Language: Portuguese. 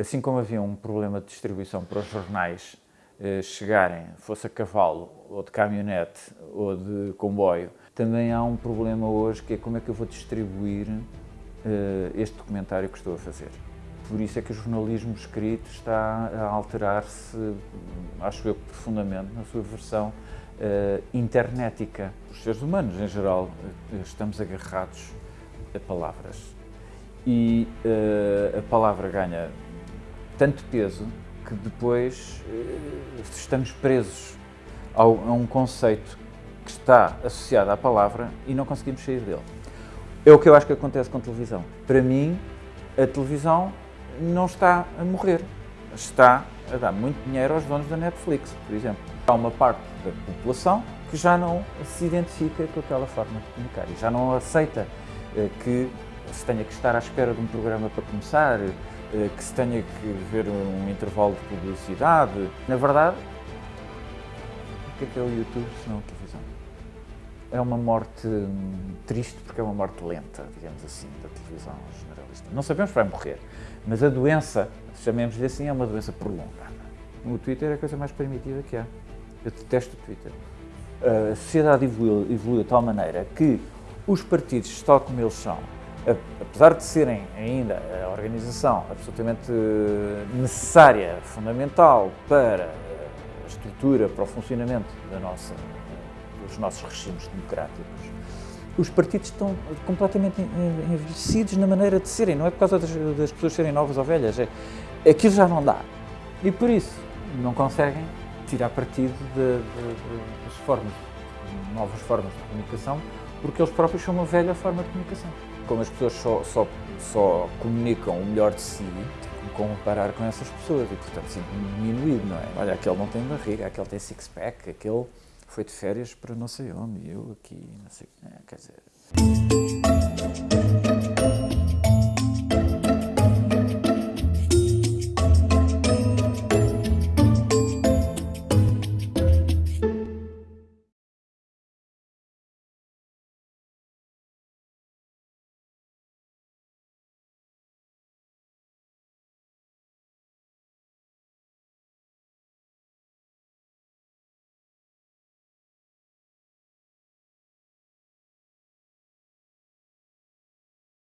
Assim como havia um problema de distribuição para os jornais eh, chegarem, fosse a cavalo, ou de caminhonete, ou de comboio, também há um problema hoje que é como é que eu vou distribuir eh, este documentário que estou a fazer. Por isso é que o jornalismo escrito está a alterar-se, acho eu, profundamente na sua versão uh, internetica. Os seres humanos, em geral, estamos agarrados a palavras. E uh, a palavra ganha tanto peso que depois uh, estamos presos ao, a um conceito que está associado à palavra e não conseguimos sair dele. É o que eu acho que acontece com a televisão. Para mim, a televisão não está a morrer, está a dar muito dinheiro aos donos da Netflix, por exemplo. Há uma parte da população que já não se identifica com aquela forma de comunicar e já não aceita eh, que se tenha que estar à espera de um programa para começar, eh, que se tenha que ver um intervalo de publicidade. Na verdade, o que é que é o YouTube se não a televisão? É uma morte hum, triste porque é uma morte lenta, digamos assim, da televisão generalista. Não sabemos para morrer, mas a doença, chamemos-lhe assim, é uma doença prolongada. O Twitter é a coisa mais primitiva que há. Eu detesto o Twitter. A sociedade evoluiu, evoluiu de tal maneira que os partidos, tal como eles são, apesar de serem ainda a organização absolutamente necessária, fundamental para a estrutura, para o funcionamento nossa, dos nossos regimes democráticos, os partidos estão completamente envelhecidos na maneira de serem, não é por causa das, das pessoas serem novas ou velhas, é, aquilo já não dá. E por isso não conseguem tirar partido das formas, novas formas de comunicação, porque eles próprios são uma velha forma de comunicação como as pessoas só, só, só comunicam o melhor de si, tipo, comparar com essas pessoas e, portanto, sinto-me diminuído, não é? Olha, aquele não tem barriga, aquele tem six-pack, aquele foi de férias para não sei onde, eu aqui, não sei... É, quer dizer...